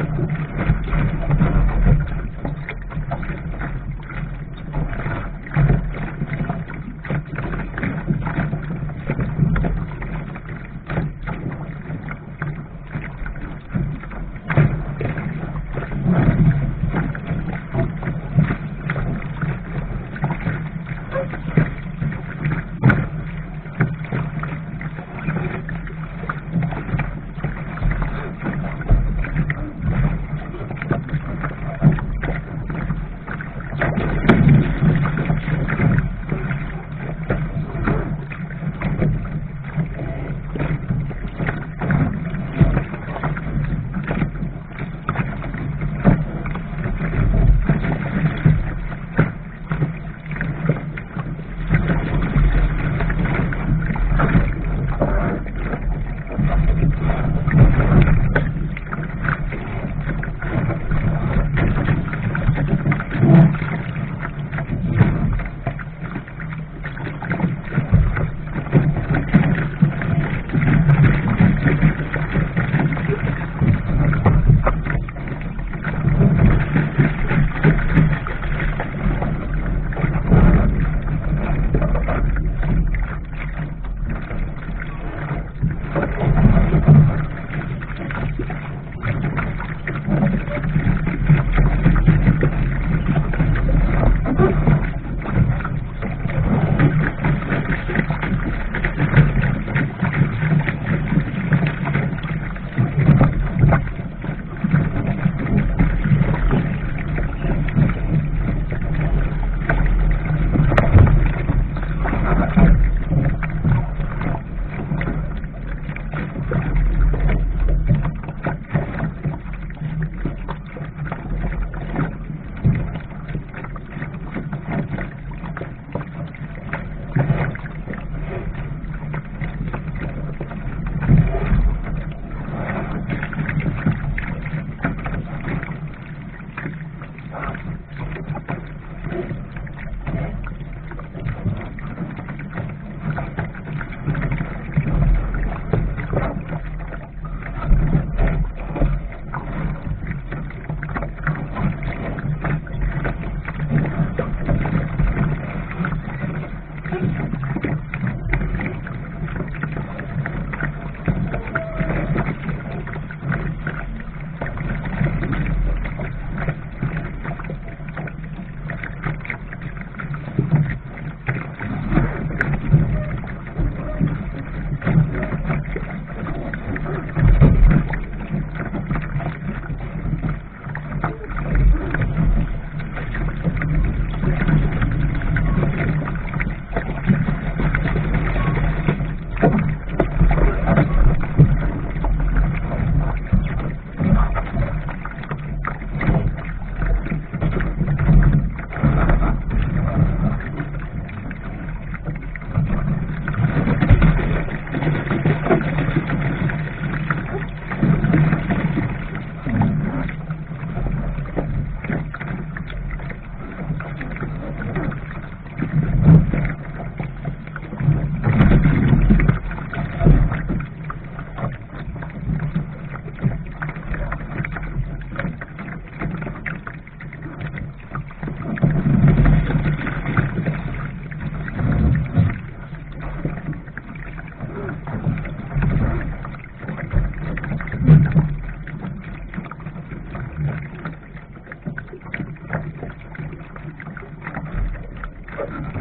God. Thank you.